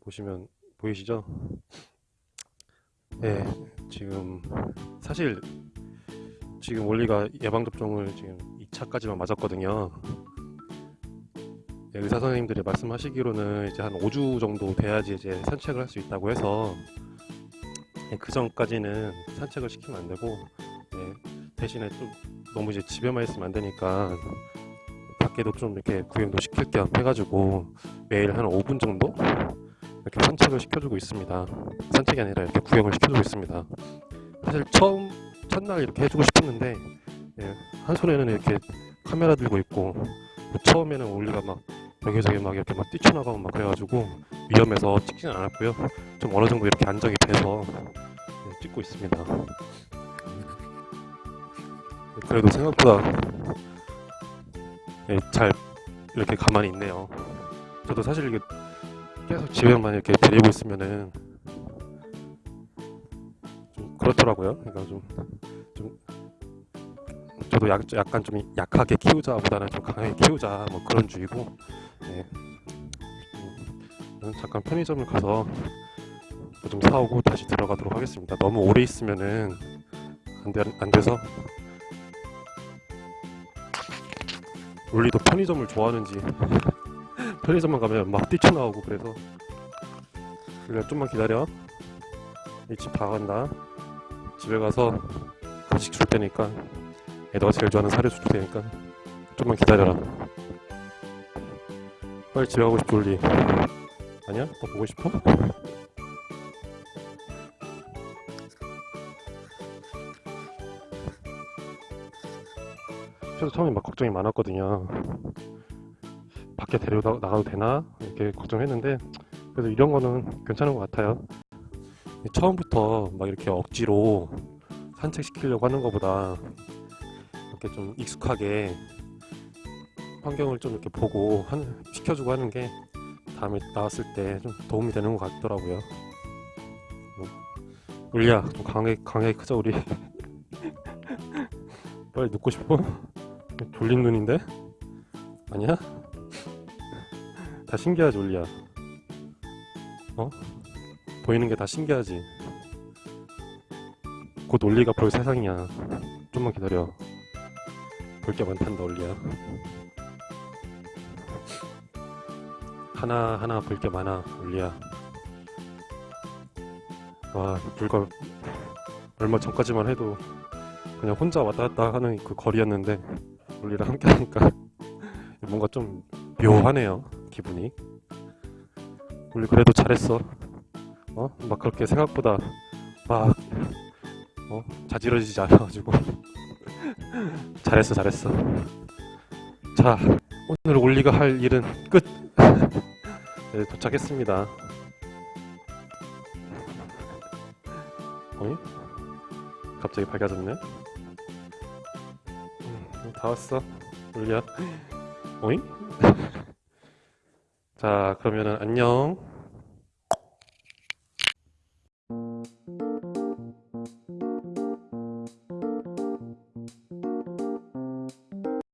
보시면 보이시죠? 네, 지금 사실 지금 원리가 예방접종을 지금 2차까지만 맞았거든요. 네, 의사 선생님들이 말씀하시기로는 이제 한 5주 정도 돼야지 이제 산책을 할 수 있다고 해서 네, 그 전까지는 산책을 시키면 안 되고 네, 대신에 좀 너무 이제 집에만 있으면 안 되니까 밖에도 좀 이렇게 구경도 시킬 겸 해가지고 매일 한 5분 정도 이렇게 산책을 시켜주고 있습니다. 산책이 아니라 이렇게 구경을 시켜주고 있습니다. 사실 처음 첫날 이렇게 해주고 싶었는데 예, 한 손에는 이렇게 카메라 들고 있고 뭐 처음에는 올리가 막 여기저기 막 이렇게 막 뛰쳐나가고 막 그래가지고 위험해서 찍지는 않았고요. 좀 어느 정도 이렇게 안정이 돼서 예, 찍고 있습니다. 그래도 생각보다 예, 잘 이렇게 가만히 있네요. 저도 사실 이게 계속 집에만 이렇게 데리고 있으면은 좀 그렇더라고요. 그러니까 좀, 좀 저도 약, 약간 좀 약하게 키우자보다는 좀 강하게 키우자 뭐 그런 주의고 예. 음, 잠깐 편의점을 가서 뭐좀 사오고 다시 들어가도록 하겠습니다. 너무 오래 있으면은 안, 돼, 안 돼서 울리도 편의점을 좋아하는지 편의점만 가면 막 뛰쳐나오고 그래서. 우리가 좀만 기다려. 이집다 간다. 집에 가서 간식 줄 테니까 애 너가 제일 좋아하는 사료 줄 테니까 좀만 기다려라. 빨리 집에 가고 싶어 울리 아니야? 더 보고 싶어? 저도 처음에 막 걱정이 많았거든요 밖에 데려다 나가도 되나 이렇게 걱정했는데 그래도 이런 거는 괜찮은 것 같아요 처음부터 막 이렇게 억지로 산책시키려고 하는 것보다 이렇게 좀 익숙하게 환경을 좀 이렇게 보고 한, 시켜주고 하는 게 다음에 나왔을 때 좀 도움이 되는 것 같더라고요 뭐, 울리야 좀 강하게 강하게 크자 우리 빨리 눕고 싶어? 졸린 눈인데? 아니야? 다 신기하지 올리야 어? 보이는 게 다 신기하지. 곧 올리가 볼 세상이야. 좀만 기다려. 볼 게 많단다 올리야 하나하나 볼 게 많아 올리야 와 불과 얼마 전까지만 해도 그냥 혼자 왔다 갔다 하는 그 거리였는데 올리랑 함께 하니까 뭔가 좀 묘하네요 기분이 우리 그래도 잘했어 어? 막 그렇게 생각보다 막 어? 자지러지지 않아가지고 잘했어 잘했어 자 오늘 올리가 할 일은 끝 네, 도착했습니다 어이? 갑자기 밝아졌네 음, 다 왔어 올리야 어잉? 자, 그러면은 안녕.